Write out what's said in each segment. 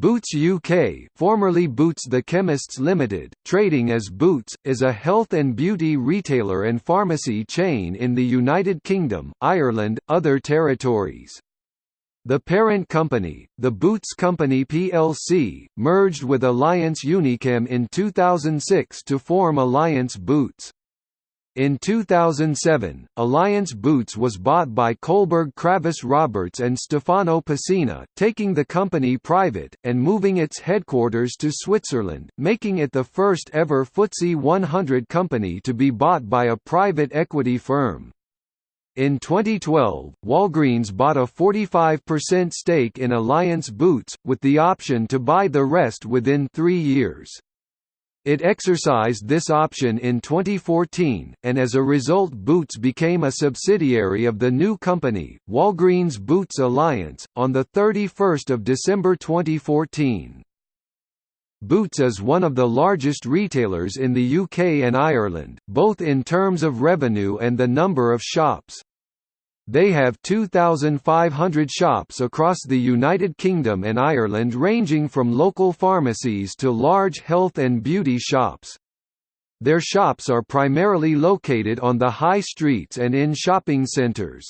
Boots UK formerly Boots The Chemists Limited, trading as Boots, is a health and beauty retailer and pharmacy chain in the United Kingdom, Ireland, other territories. The parent company, the Boots Company plc, merged with Alliance Unichem in 2006 to form Alliance Boots. In 2007, Alliance Boots was bought by Kohlberg Kravis Roberts and Stefano Pessina, taking the company private, and moving its headquarters to Switzerland, making it the first ever FTSE 100 company to be bought by a private equity firm. In 2012, Walgreens bought a 45% stake in Alliance Boots, with the option to buy the rest within three years. It exercised this option in 2014, and as a result Boots became a subsidiary of the new company, Walgreens Boots Alliance, on 31 December 2014. Boots is one of the largest retailers in the UK and Ireland, both in terms of revenue and the number of shops. They have 2,500 shops across the United Kingdom and Ireland ranging from local pharmacies to large health and beauty shops. Their shops are primarily located on the high streets and in shopping centres.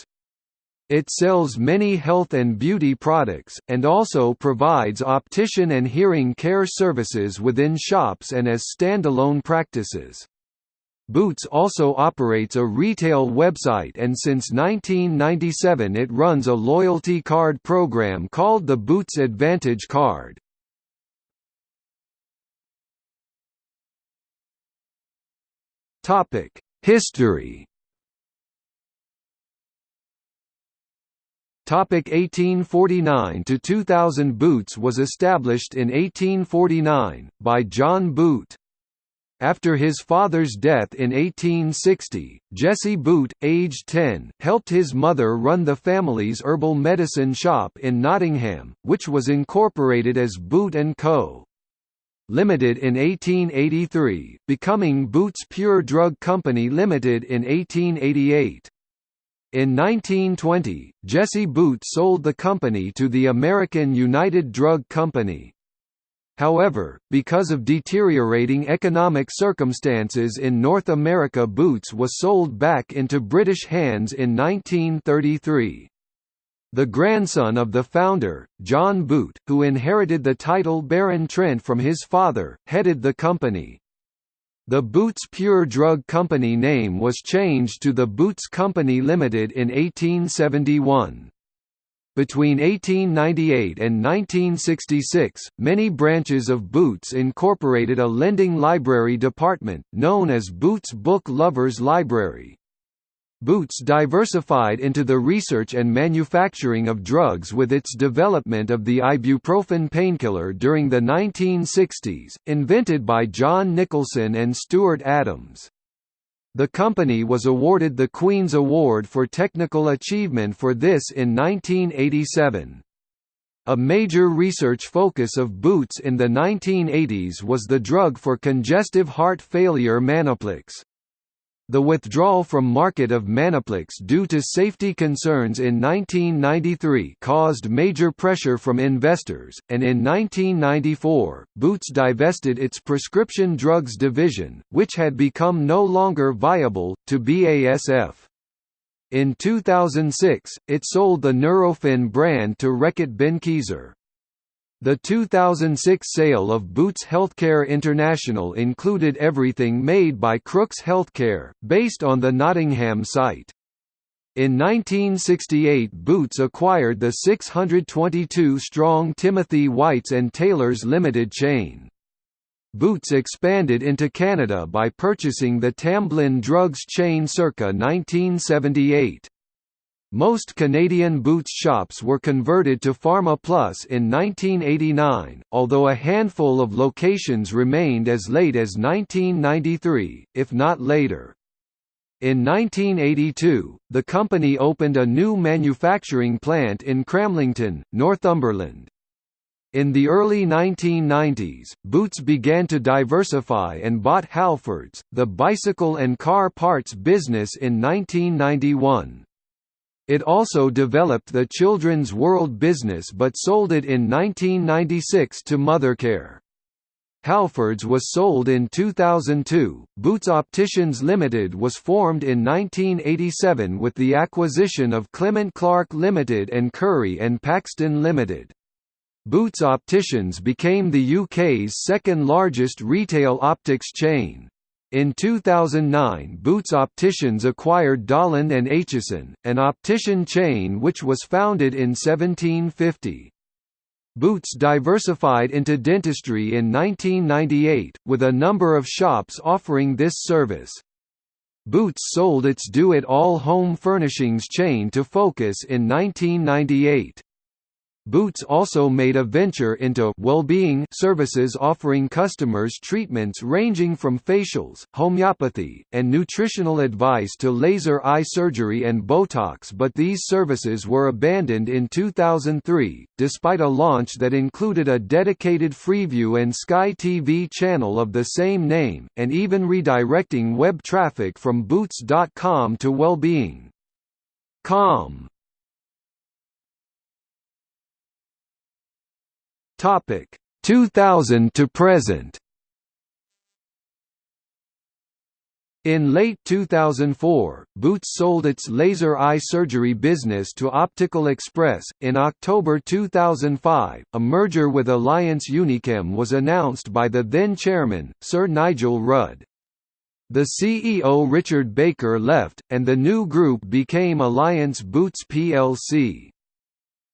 It sells many health and beauty products, and also provides optician and hearing care services within shops and as standalone practices. Boots also operates a retail website and since 1997 it runs a loyalty card program called the Boots Advantage Card. History Topic 1849 to 2000 Boots was established in 1849 by John Boot. After his father's death in 1860, Jesse Boot, aged 10, helped his mother run the family's herbal medicine shop in Nottingham, which was incorporated as Boot & Co. Limited in 1883, becoming Boots Pure Drug Company Limited in 1888. In 1920, Jesse Boot sold the company to the American United Drug Company. However, because of deteriorating economic circumstances in North America Boots was sold back into British hands in 1933. The grandson of the founder, John Boot, who inherited the title Baron Trent from his father, headed the company. The Boots Pure Drug Company name was changed to the Boots Company Limited in 1871. Between 1898 and 1966, many branches of Boots incorporated a lending library department, known as Boots Book Lovers Library. Boots diversified into the research and manufacturing of drugs with its development of the ibuprofen painkiller during the 1960s, invented by John Nicholson and Stuart Adams. The company was awarded the Queen's Award for Technical Achievement for this in 1987. A major research focus of Boots in the 1980s was the drug for congestive heart failure Manoplax. The withdrawal from market of Manoplax due to safety concerns in 1993 caused major pressure from investors, and in 1994, Boots divested its prescription drugs division, which had become no longer viable, to BASF. In 2006, it sold the Nurofen brand to Reckitt Benckiser. The 2006 sale of Boots Healthcare International included everything made by Crookes Healthcare, based on the Nottingham site. In 1968 Boots acquired the 622-strong Timothy Whites and Taylors Limited chain. Boots expanded into Canada by purchasing the Tamblyn Drugs chain circa 1978. Most Canadian Boots shops were converted to Pharma Plus in 1989, although a handful of locations remained as late as 1993, if not later. In 1982, the company opened a new manufacturing plant in Cramlington, Northumberland. In the early 1990s, Boots began to diversify and bought Halfords, the bicycle and car parts business in 1991. It also developed the Children's World business but sold it in 1996 to Mothercare. Halfords was sold in 2002. Boots Opticians Limited was formed in 1987 with the acquisition of Clement Clarke Limited and Curry and Paxton Limited. Boots Opticians became the UK's second largest retail optics chain. In 2009 Boots Opticians acquired Dollond and Aitchison, an optician chain which was founded in 1750. Boots diversified into dentistry in 1998, with a number of shops offering this service. Boots sold its do-it-all home furnishings chain to Focus in 1998. Boots also made a venture into well-being services offering customers treatments ranging from facials, homeopathy, and nutritional advice to laser eye surgery and Botox but these services were abandoned in 2003, despite a launch that included a dedicated Freeview and Sky TV channel of the same name, and even redirecting web traffic from Boots.com to Wellbeing. Topic 2000 to present. In late 2004, Boots sold its laser eye surgery business to Optical Express. In October 2005, a merger with Alliance Unichem was announced by the then chairman, Sir Nigel Rudd. The CEO Richard Baker left, and the new group became Alliance Boots plc.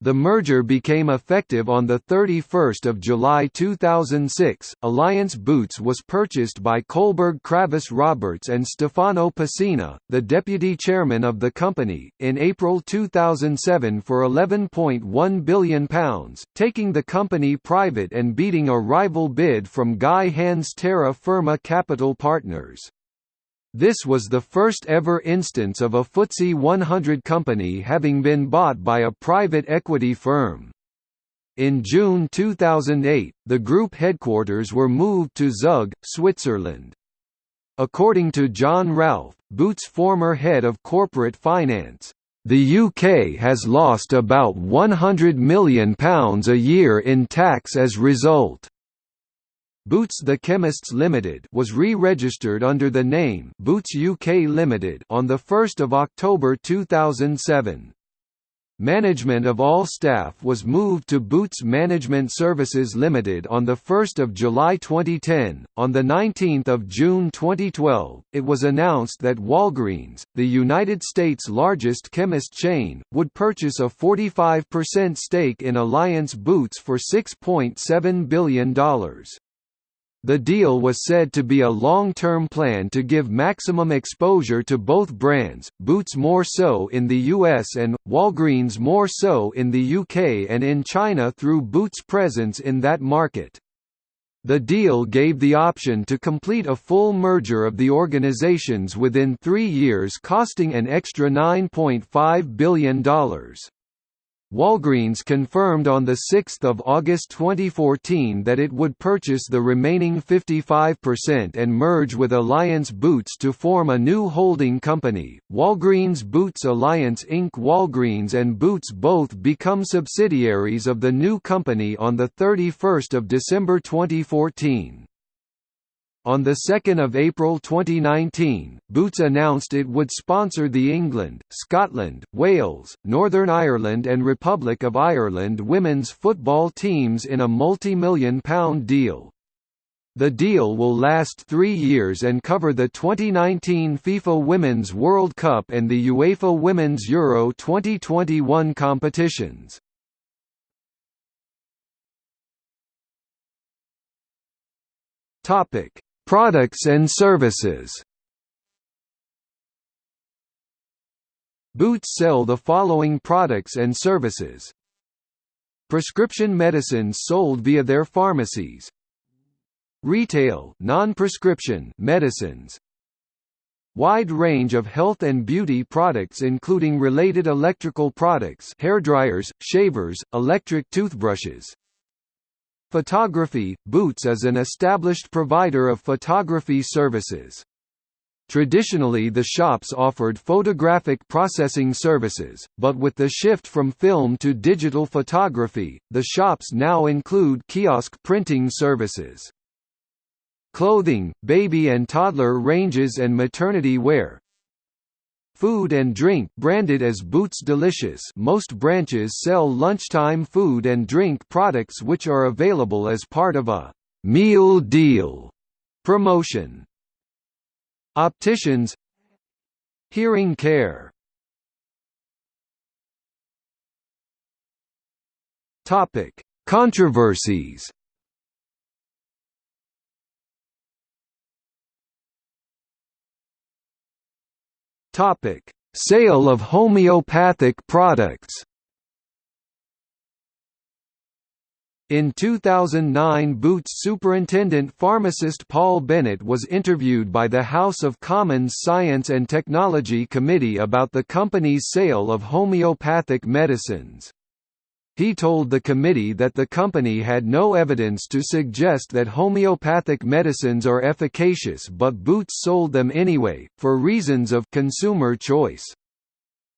The merger became effective on 31 July 2006. Alliance Boots was purchased by Kohlberg Kravis Roberts and Stefano Pessina, the deputy chairman of the company, in April 2007 for £11.1 billion, taking the company private and beating a rival bid from Guy Hands Terra Firma Capital Partners. This was the first ever instance of a FTSE 100 company having been bought by a private equity firm. In June 2008, the group headquarters were moved to Zug, Switzerland. According to John Ralfe, Boots' former head of corporate finance, the UK has lost about £100 million a year in tax as a result. Boots the Chemists Limited was re-registered under the name Boots UK Limited on the 1st of October 2007. Management of all staff was moved to Boots Management Services Limited on 1 July 2010. On 19 June 2012, it was announced that Walgreens, the United States' largest chemist chain, would purchase a 45% stake in Alliance Boots for $6.7 billion. The deal was said to be a long-term plan to give maximum exposure to both brands, Boots more so in the US and, Walgreens more so in the UK and in China through Boots' presence in that market. The deal gave the option to complete a full merger of the organizations within three years costing an extra $9.5 billion. Walgreens confirmed on 6 August 2014 that it would purchase the remaining 55% and merge with Alliance Boots to form a new holding company, Walgreens Boots Alliance Inc. Walgreens and Boots both become subsidiaries of the new company on 31 December 2014. On 2 April 2019, Boots announced it would sponsor the England, Scotland, Wales, Northern Ireland and Republic of Ireland women's football teams in a multi-million pound deal. The deal will last three years and cover the 2019 FIFA Women's World Cup and the UEFA Women's Euro 2021 competitions. Topic Products and services. Boots sell the following products and services. Prescription medicines sold via their pharmacies. Retail non-prescription medicines. Wide range of health and beauty products including related electrical products hairdryers, shavers, electric toothbrushes Photography – Boots is an established provider of photography services. Traditionally the shops offered photographic processing services, but with the shift from film to digital photography, the shops now include kiosk printing services. Clothing, baby and toddler ranges and maternity wear, Food and drink branded as Boots Delicious most branches sell lunchtime food and drink products which are available as part of a «meal deal» promotion. Opticians Hearing care Controversies. Topic: Sale of homeopathic products. In 2009 Boots superintendent pharmacist Paul Bennett was interviewed by the House of Commons Science and Technology Committee about the company's sale of homeopathic medicines. He told the committee that the company had no evidence to suggest that homeopathic medicines are efficacious but Boots sold them anyway, for reasons of consumer choice.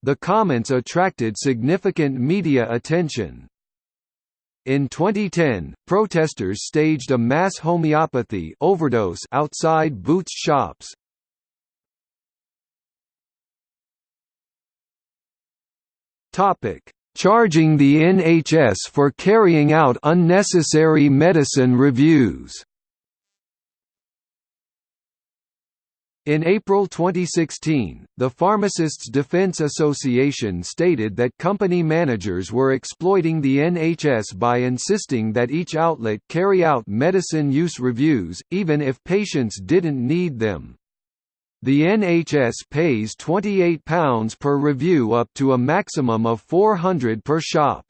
The comments attracted significant media attention. In 2010, protesters staged a mass homeopathy overdose outside Boots shops. Topic: Charging the NHS for carrying out unnecessary medicine reviews. In April 2016, the Pharmacists Defence Association stated that company managers were exploiting the NHS by insisting that each outlet carry out medicine use reviews, even if patients didn't need them. The NHS pays £28 per review up to a maximum of £400 per shop.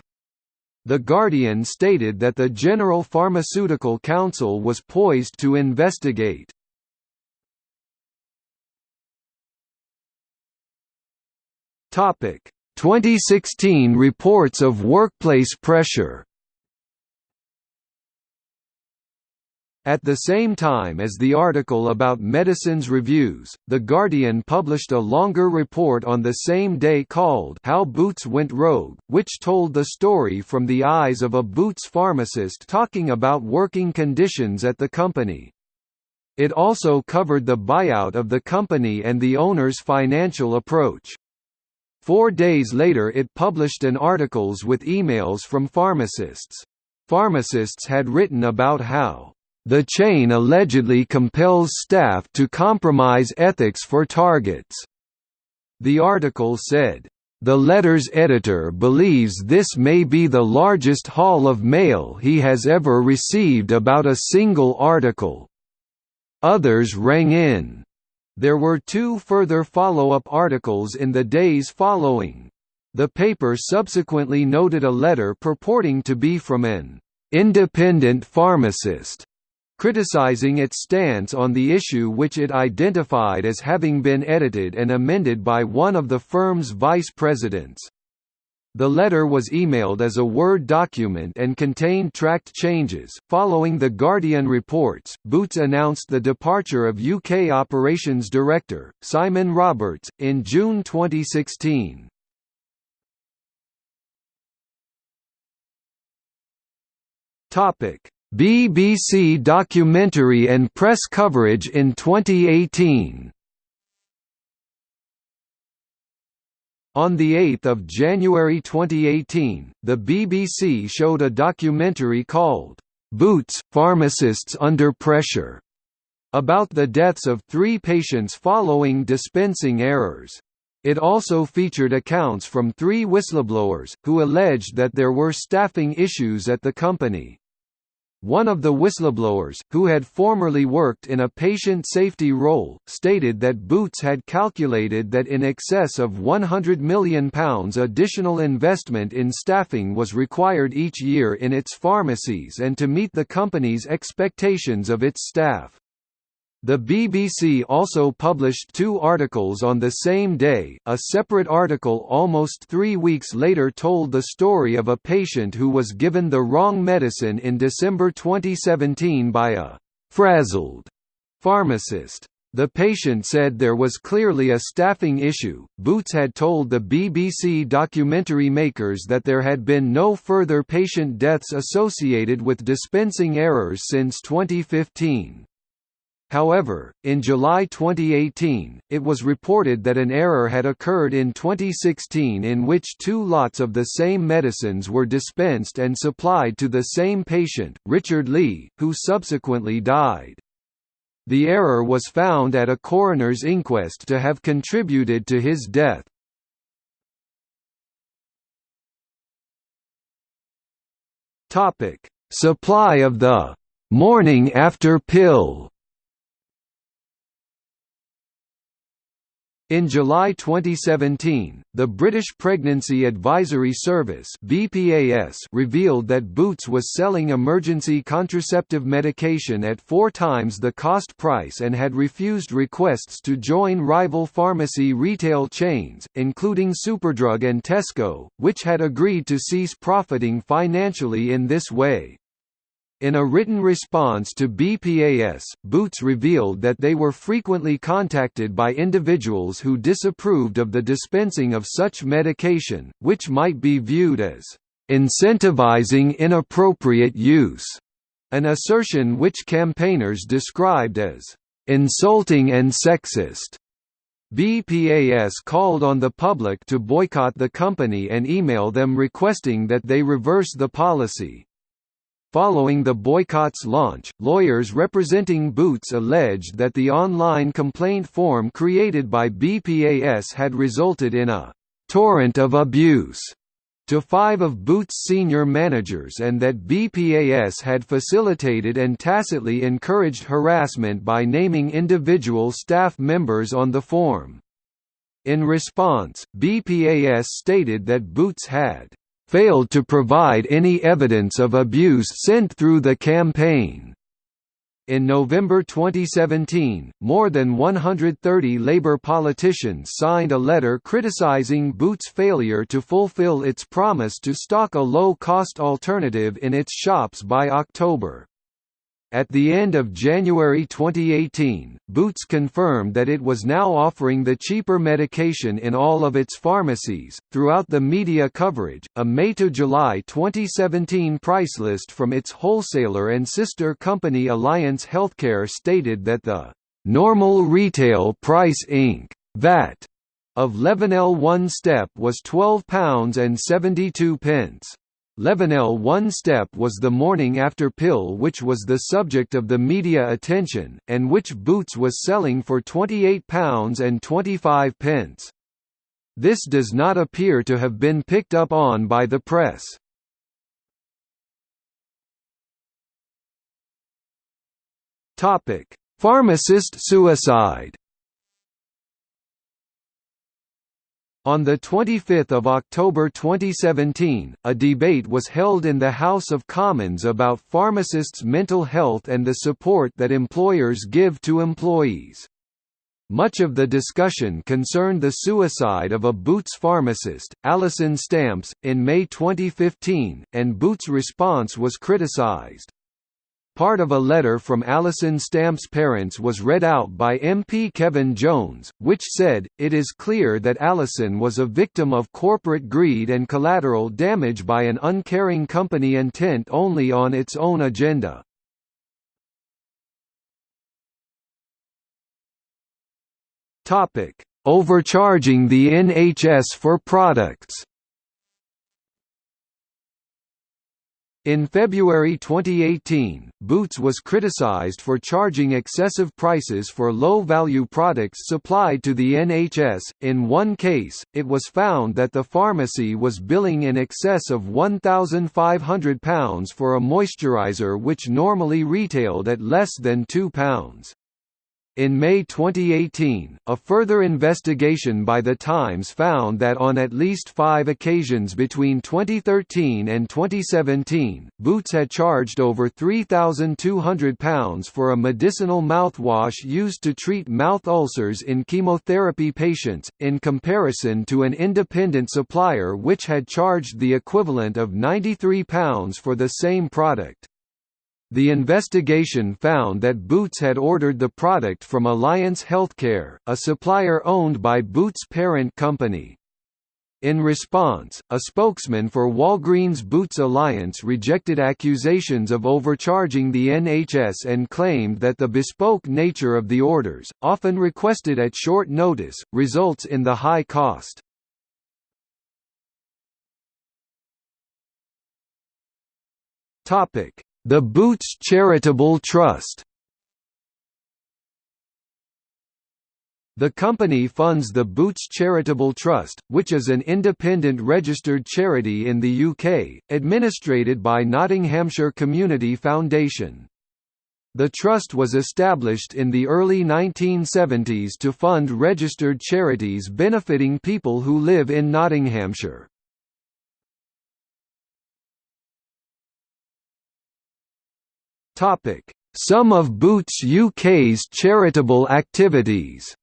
The Guardian stated that the General Pharmaceutical Council was poised to investigate. Topic: 2016 reports of workplace pressure. At the same time as the article about medicines reviews, The Guardian published a longer report on the same day called How Boots Went Rogue, which told the story from the eyes of a Boots pharmacist talking about working conditions at the company. It also covered the buyout of the company and the owner's financial approach. Four days later it published an articles with emails from pharmacists. Pharmacists had written about how the chain allegedly compels staff to compromise ethics for targets. The article said, "...the letter's editor believes this may be the largest haul of mail he has ever received about a single article." Others rang in, there were two further follow-up articles in the days following. The paper subsequently noted a letter purporting to be from an independent pharmacist criticizing its stance on the issue which it identified as having been edited and amended by one of the firm's vice presidents. The letter was emailed as a Word document and contained tracked changes. Following the Guardian reports, Boots announced the departure of UK operations director, Simon Roberts, in June 2016. Topic: BBC documentary and press coverage in 2018. On 8 January 2018, the BBC showed a documentary called, "'Boots, Pharmacists Under Pressure' about the deaths of three patients following dispensing errors. It also featured accounts from three whistleblowers, who alleged that there were staffing issues at the company. One of the whistleblowers, who had formerly worked in a patient safety role, stated that Boots had calculated that in excess of £100 million additional investment in staffing was required each year in its pharmacies and to meet the company's expectations of its staff. The BBC also published two articles on the same day. A separate article almost three weeks later told the story of a patient who was given the wrong medicine in December 2017 by a frazzled pharmacist. The patient said there was clearly a staffing issue. Boots had told the BBC documentary makers that there had been no further patient deaths associated with dispensing errors since 2015. However, in July 2018, it was reported that an error had occurred in 2016 in which two lots of the same medicines were dispensed and supplied to the same patient, Richard Lee, who subsequently died. The error was found at a coroner's inquest to have contributed to his death. Supply of the «morning after pill» In July 2017, the British Pregnancy Advisory Service (BPAS) revealed that Boots was selling emergency contraceptive medication at four times the cost price and had refused requests to join rival pharmacy retail chains, including Superdrug and Tesco, which had agreed to cease profiting financially in this way. In a written response to BPAS, Boots revealed that they were frequently contacted by individuals who disapproved of the dispensing of such medication, which might be viewed as incentivizing inappropriate use, an assertion which campaigners described as insulting and sexist. BPAS called on the public to boycott the company and email them requesting that they reverse the policy. Following the boycott's launch, lawyers representing Boots alleged that the online complaint form created by BPAS had resulted in a «torrent of abuse» to five of Boots' senior managers and that BPAS had facilitated and tacitly encouraged harassment by naming individual staff members on the form. In response, BPAS stated that Boots had failed to provide any evidence of abuse sent through the campaign. In November 2017, more than 130 Labour politicians signed a letter criticising Boots' failure to fulfil its promise to stock a low-cost alternative in its shops by October. At the end of January 2018, Boots confirmed that it was now offering the cheaper medication in all of its pharmacies. Throughout the media coverage, a May to July 2017 price list from its wholesaler and sister company Alliance Healthcare stated that the normal retail price Inc. VAT of Levonelle one step was £12 and 72 pence. Levonelle One Step was the morning after pill which was the subject of the media attention, and which Boots was selling for £28 and 25 pence. This does not appear to have been picked up on by the press. Pharmacist suicide On 25 October 2017, a debate was held in the House of Commons about pharmacists' mental health and the support that employers give to employees. Much of the discussion concerned the suicide of a Boots pharmacist, Alison Stamps, in May 2015, and Boots' response was criticised. Part of a letter from Alison Stamp's parents was read out by MP Kevan Jones, which said, It is clear that Alison was a victim of corporate greed and collateral damage by an uncaring company intent only on its own agenda. Overcharging the NHS for products In February 2018, Boots was criticized for charging excessive prices for low-value products supplied to the NHS. In one case, it was found that the pharmacy was billing in excess of £1,500 for a moisturizer which normally retailed at less than £2. In May 2018, a further investigation by The Times found that on at least five occasions between 2013 and 2017, Boots had charged over £3,200 for a medicinal mouthwash used to treat mouth ulcers in chemotherapy patients, in comparison to an independent supplier which had charged the equivalent of £93 for the same product. The investigation found that Boots had ordered the product from Alliance Healthcare, a supplier owned by Boots' parent company. In response, a spokesman for Walgreens Boots Alliance rejected accusations of overcharging the NHS and claimed that the bespoke nature of the orders, often requested at short notice, results in the high cost. The Boots Charitable Trust The company funds the Boots Charitable Trust, which is an independent registered charity in the UK, administrated by Nottinghamshire Community Foundation. The trust was established in the early 1970s to fund registered charities benefiting people who live in Nottinghamshire. Some of Boots UK's charitable activities.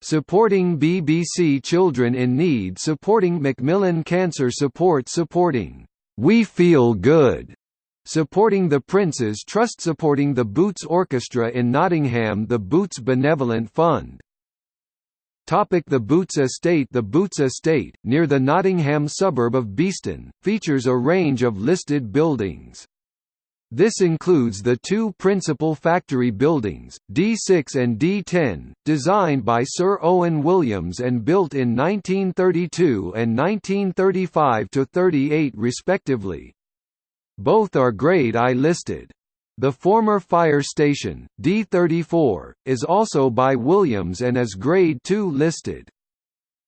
Supporting BBC Children in Need Supporting Macmillan Cancer Support Supporting We Feel Good Supporting the Prince's Trust Supporting the Boots Orchestra in Nottingham The Boots Benevolent Fund Topic the Boots Estate The Boots Estate, near the Nottingham suburb of Beeston, features a range of listed buildings. This includes the two principal factory buildings, D6 and D10, designed by Sir Owen Williams and built in 1932 and 1935–38 respectively. Both are Grade I listed. The former fire station, D34, is also by Williams and is Grade II listed.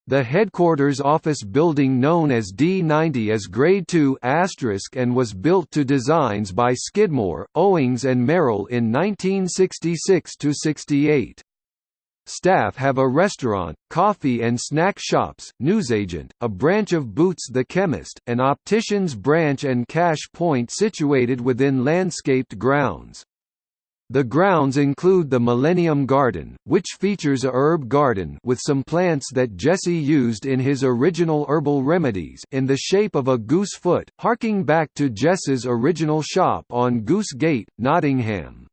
The headquarters office building known as D90 is Grade II and was built to designs by Skidmore, Owings and Merrill in 1966–68. Staff have a restaurant, coffee and snack shops, newsagent, a branch of Boots the Chemist, an optician's branch and cash point situated within landscaped grounds. The grounds include the Millennium Garden, which features a herb garden with some plants that Jesse used in his original herbal remedies in the shape of a goose foot, harking back to Jess's original shop on Goose Gate, Nottingham.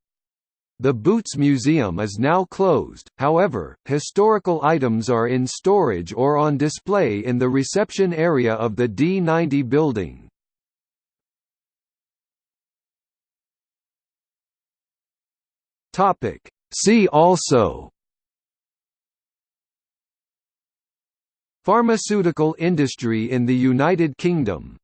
The Boots Museum is now closed, however, historical items are in storage or on display in the reception area of the D90 building. See also Pharmaceutical industry in the United Kingdom